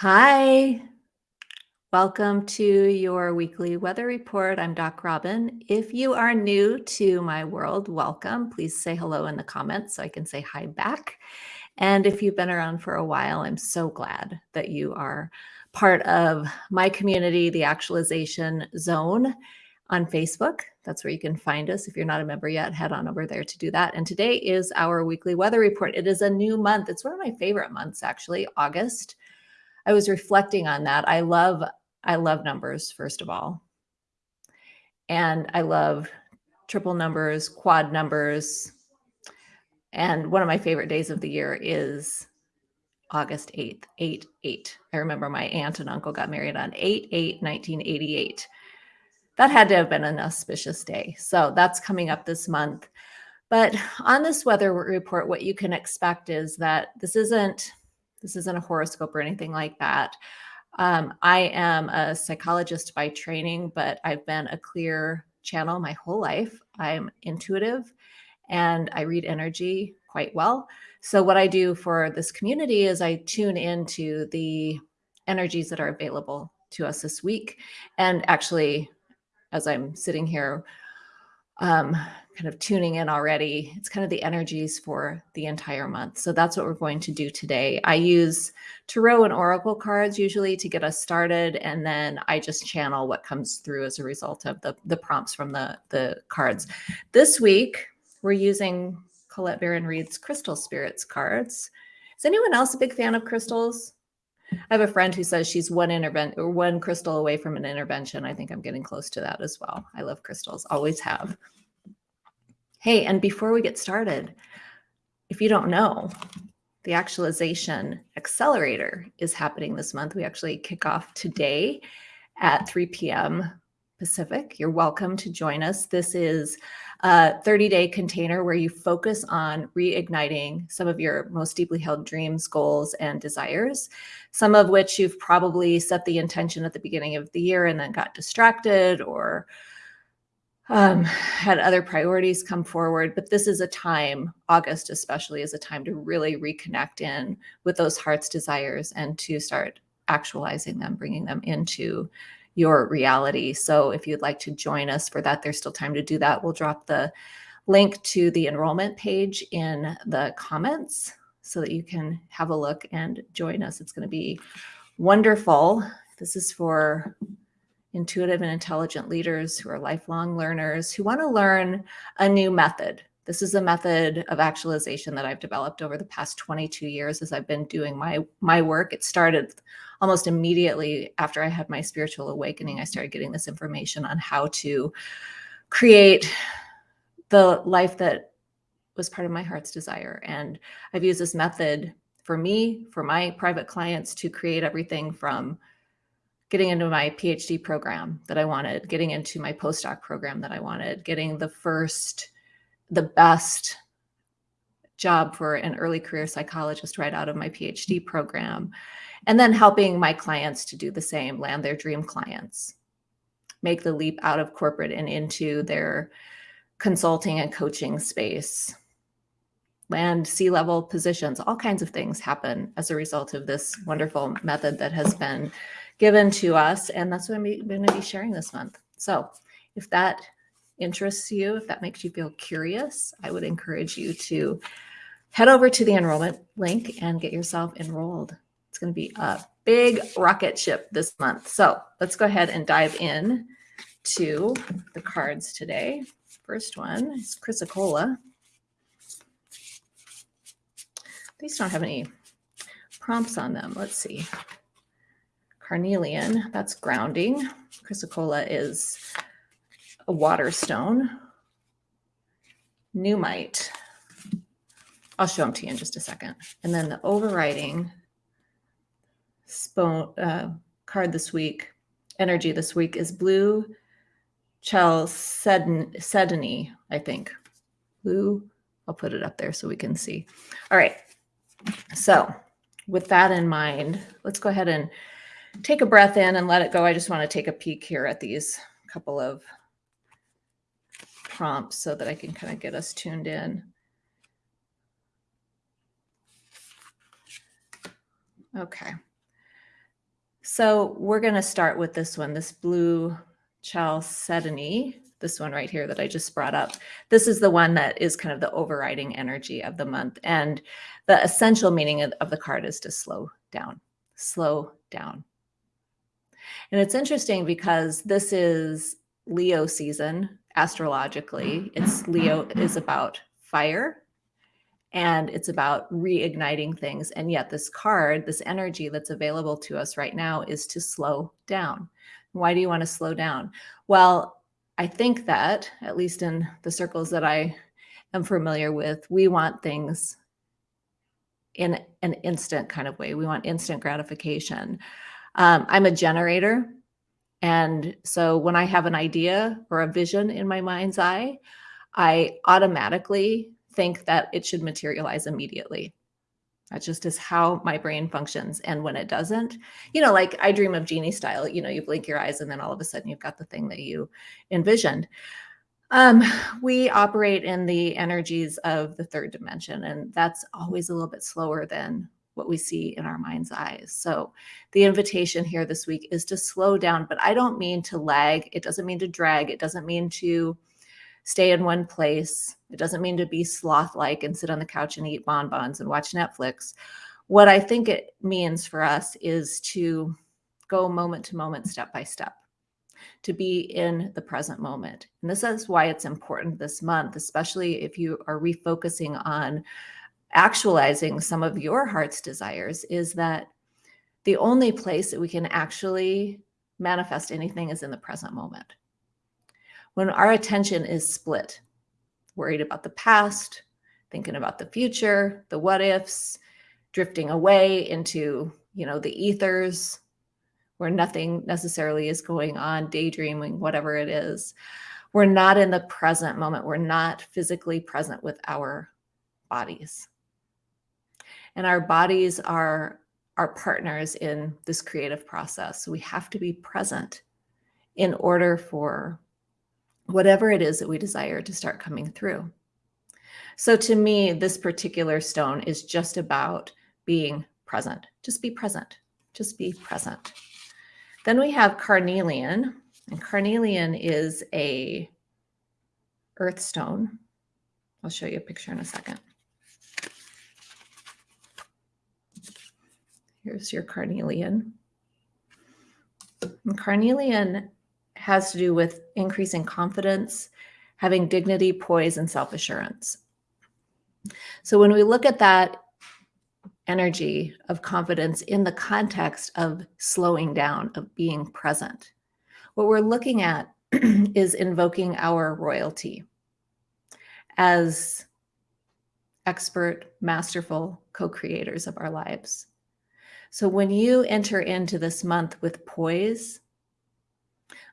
Hi. Welcome to your weekly weather report. I'm Doc Robin. If you are new to my world, welcome. Please say hello in the comments so I can say hi back. And if you've been around for a while, I'm so glad that you are part of my community, the Actualization Zone on Facebook. That's where you can find us. If you're not a member yet, head on over there to do that. And today is our weekly weather report. It is a new month. It's one of my favorite months, actually, August. I was reflecting on that. I love I love numbers first of all. And I love triple numbers, quad numbers. And one of my favorite days of the year is August 8th, 8 8. I remember my aunt and uncle got married on 8 8 1988. That had to have been an auspicious day. So that's coming up this month. But on this weather report, what you can expect is that this isn't this isn't a horoscope or anything like that. Um, I am a psychologist by training, but I've been a clear channel my whole life. I'm intuitive and I read energy quite well. So, what I do for this community is I tune into the energies that are available to us this week. And actually, as I'm sitting here, um, kind of tuning in already. It's kind of the energies for the entire month. So that's what we're going to do today. I use Tarot and Oracle cards usually to get us started. And then I just channel what comes through as a result of the, the prompts from the, the cards. This week, we're using Colette Baron Reid's Crystal Spirits cards. Is anyone else a big fan of crystals? I have a friend who says she's one intervention or one crystal away from an intervention. I think I'm getting close to that as well. I love crystals, always have. Hey, and before we get started, if you don't know, the actualization accelerator is happening this month. We actually kick off today at 3 p.m. Pacific. You're welcome to join us. This is a 30 day container where you focus on reigniting some of your most deeply held dreams, goals, and desires, some of which you've probably set the intention at the beginning of the year and then got distracted or um, had other priorities come forward. But this is a time, August especially, is a time to really reconnect in with those heart's desires and to start actualizing them, bringing them into your reality. So if you'd like to join us for that, there's still time to do that. We'll drop the link to the enrollment page in the comments so that you can have a look and join us. It's going to be wonderful. This is for intuitive and intelligent leaders who are lifelong learners who want to learn a new method. This is a method of actualization that I've developed over the past 22 years as I've been doing my my work. It started almost immediately after I had my spiritual awakening. I started getting this information on how to create the life that was part of my heart's desire. And I've used this method for me, for my private clients to create everything from getting into my PhD program that I wanted, getting into my postdoc program that I wanted, getting the first, the best job for an early career psychologist right out of my PhD program, and then helping my clients to do the same, land their dream clients, make the leap out of corporate and into their consulting and coaching space, land C-level positions, all kinds of things happen as a result of this wonderful method that has been given to us. And that's what I'm going to be sharing this month. So if that interests you, if that makes you feel curious, I would encourage you to head over to the enrollment link and get yourself enrolled. Going to be a big rocket ship this month. So let's go ahead and dive in to the cards today. First one is Chrysocolla. These don't have any prompts on them. Let's see. Carnelian, that's grounding. Chrysocolla is a water stone. Nuummite. I'll show them to you in just a second. And then the overriding uh, card this week, energy this week is blue chalcedony, I think. Blue, I'll put it up there so we can see. All right. So with that in mind, let's go ahead and take a breath in and let it go. I just want to take a peek here at these couple of prompts so that I can kind of get us tuned in. Okay. So we're going to start with this one, this blue chalcedony, this one right here that I just brought up. This is the one that is kind of the overriding energy of the month. And the essential meaning of, of the card is to slow down, slow down. And it's interesting because this is Leo season astrologically. It's Leo is about fire and it's about reigniting things. And yet this card, this energy that's available to us right now is to slow down. Why do you want to slow down? Well, I think that at least in the circles that I am familiar with, we want things in an instant kind of way. We want instant gratification. Um, I'm a generator. And so when I have an idea or a vision in my mind's eye, I automatically think that it should materialize immediately. That just is how my brain functions. And when it doesn't, you know, like I dream of Jeannie style, you know, you blink your eyes and then all of a sudden you've got the thing that you envisioned. Um, we operate in the energies of the third dimension, and that's always a little bit slower than what we see in our mind's eyes. So the invitation here this week is to slow down, but I don't mean to lag. It doesn't mean to drag. It doesn't mean to stay in one place. It doesn't mean to be sloth-like and sit on the couch and eat bonbons and watch Netflix. What I think it means for us is to go moment to moment, step by step, to be in the present moment. And this is why it's important this month, especially if you are refocusing on actualizing some of your heart's desires, is that the only place that we can actually manifest anything is in the present moment when our attention is split, worried about the past, thinking about the future, the what ifs, drifting away into, you know, the ethers where nothing necessarily is going on, daydreaming, whatever it is. We're not in the present moment. We're not physically present with our bodies. And our bodies are our partners in this creative process. So we have to be present in order for whatever it is that we desire to start coming through. So to me, this particular stone is just about being present. Just be present. Just be present. Then we have carnelian, and carnelian is a earth stone. I'll show you a picture in a second. Here's your carnelian. And carnelian has to do with increasing confidence, having dignity, poise, and self-assurance. So when we look at that energy of confidence in the context of slowing down, of being present, what we're looking at is invoking our royalty as expert, masterful co-creators of our lives. So when you enter into this month with poise,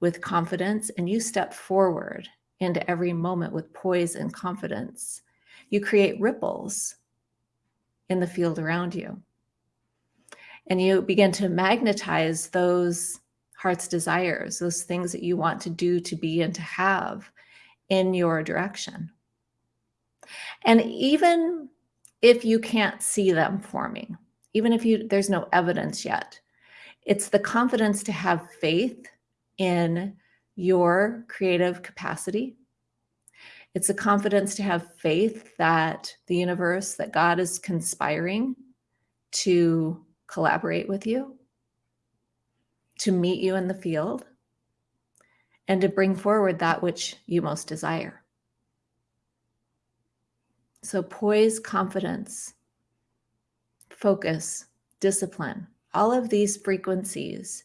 with confidence and you step forward into every moment with poise and confidence, you create ripples in the field around you. And you begin to magnetize those heart's desires, those things that you want to do, to be, and to have in your direction. And even if you can't see them forming, even if you there's no evidence yet, it's the confidence to have faith in your creative capacity. It's a confidence to have faith that the universe, that God is conspiring to collaborate with you, to meet you in the field, and to bring forward that which you most desire. So poise, confidence, focus, discipline, all of these frequencies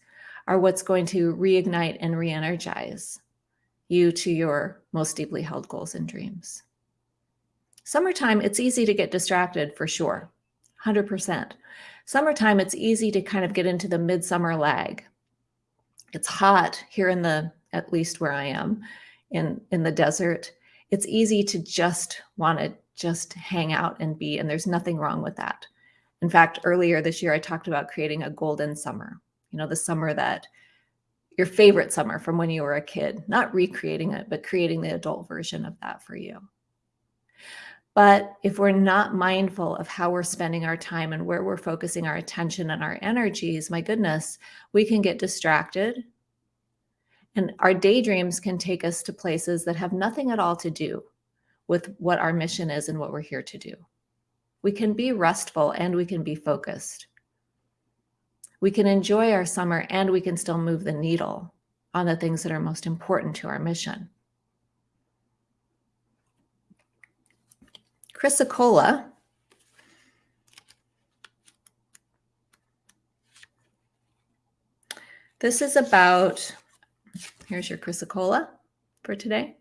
are what's going to reignite and re-energize you to your most deeply held goals and dreams. Summertime, it's easy to get distracted for sure, 100%. Summertime, it's easy to kind of get into the midsummer lag. It's hot here in the, at least where I am, in, in the desert. It's easy to just want to just hang out and be, and there's nothing wrong with that. In fact, earlier this year, I talked about creating a golden summer you know, the summer that your favorite summer from when you were a kid, not recreating it, but creating the adult version of that for you. But if we're not mindful of how we're spending our time and where we're focusing our attention and our energies, my goodness, we can get distracted. And our daydreams can take us to places that have nothing at all to do with what our mission is and what we're here to do. We can be restful and we can be focused. We can enjoy our summer and we can still move the needle on the things that are most important to our mission. Chrysocolla This is about, here's your chrysocolla for today.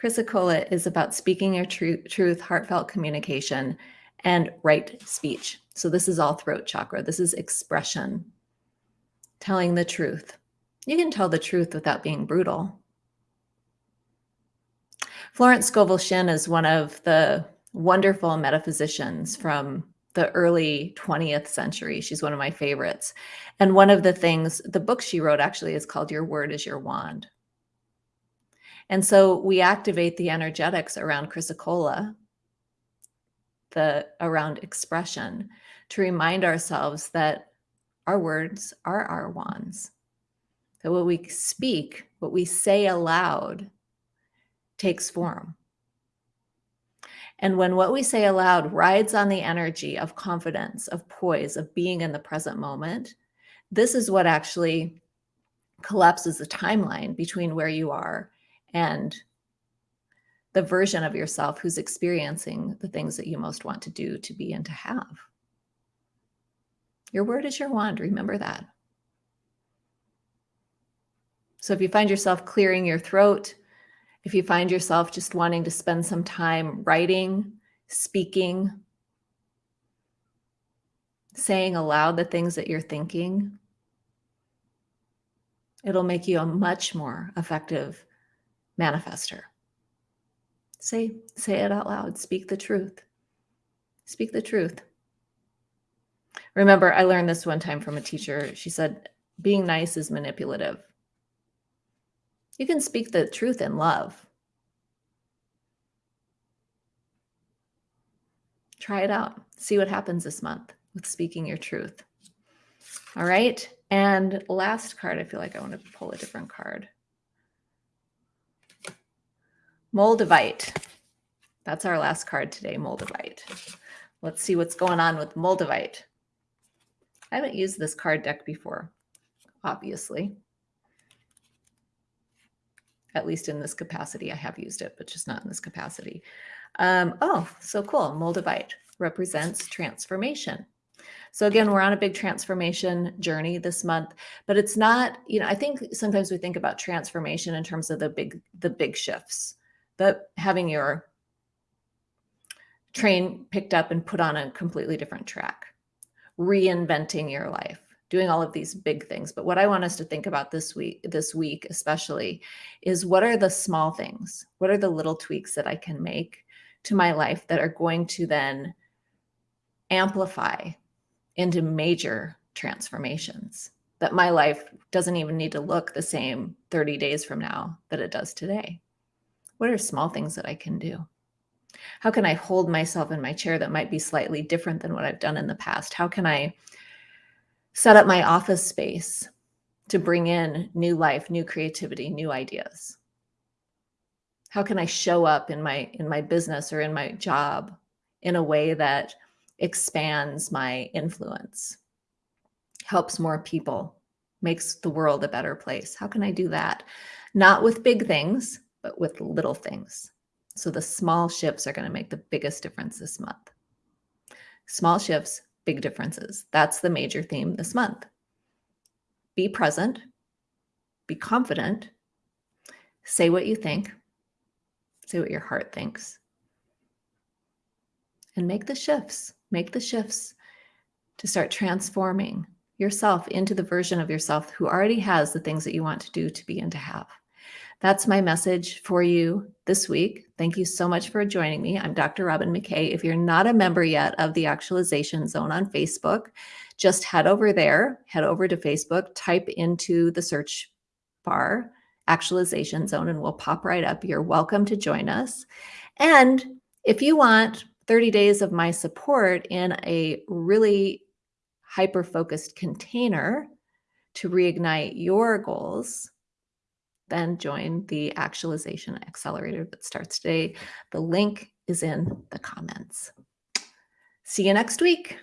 Chrysocolla is about speaking your tr truth, heartfelt communication, and right speech. So this is all throat chakra. This is expression, telling the truth. You can tell the truth without being brutal. Florence Scovel Shinn is one of the wonderful metaphysicians from the early 20th century. She's one of my favorites. And one of the things, the book she wrote actually is called Your Word is Your Wand. And so we activate the energetics around chrysocolla, the around expression, to remind ourselves that our words are our wands. That what we speak, what we say aloud, takes form. And when what we say aloud rides on the energy of confidence, of poise, of being in the present moment, this is what actually collapses the timeline between where you are and the version of yourself who's experiencing the things that you most want to do, to be, and to have. Your word is your wand. Remember that. So if you find yourself clearing your throat, if you find yourself just wanting to spend some time writing, speaking, saying aloud the things that you're thinking, it'll make you a much more effective manifester. Say, say it out loud. Speak the truth. Speak the truth. Remember, I learned this one time from a teacher. She said, being nice is manipulative. You can speak the truth in love. Try it out. See what happens this month with speaking your truth. All right. And last card, I feel like I want to pull a different card. Moldavite. That's our last card today, Moldavite. Let's see what's going on with Moldavite. I haven't used this card deck before, obviously at least in this capacity. I have used it, but just not in this capacity. Um, oh, so cool. Moldavite represents transformation. So again, we're on a big transformation journey this month, but it's not, you know, I think sometimes we think about transformation in terms of the big, the big shifts, but having your train picked up and put on a completely different track, reinventing your life, doing all of these big things. But what I want us to think about this week, this week especially, is what are the small things? What are the little tweaks that I can make to my life that are going to then amplify into major transformations that my life doesn't even need to look the same 30 days from now that it does today? What are small things that I can do? How can I hold myself in my chair that might be slightly different than what I've done in the past? How can I set up my office space to bring in new life, new creativity, new ideas? How can I show up in my in my business or in my job in a way that expands my influence, helps more people, makes the world a better place? How can I do that? Not with big things, but with little things. So the small shifts are going to make the biggest difference this month. Small shifts, big differences. That's the major theme this month. Be present, be confident, say what you think, say what your heart thinks, and make the shifts. Make the shifts to start transforming yourself into the version of yourself who already has the things that you want to do to be and to have. That's my message for you this week. Thank you so much for joining me. I'm Dr. Robin McKay. If you're not a member yet of the Actualization Zone on Facebook, just head over there, head over to Facebook, type into the search bar actualization zone and we'll pop right up. You're welcome to join us. And if you want 30 days of my support in a really hyper focused container to reignite your goals, then join the actualization accelerator that starts today. The link is in the comments. See you next week.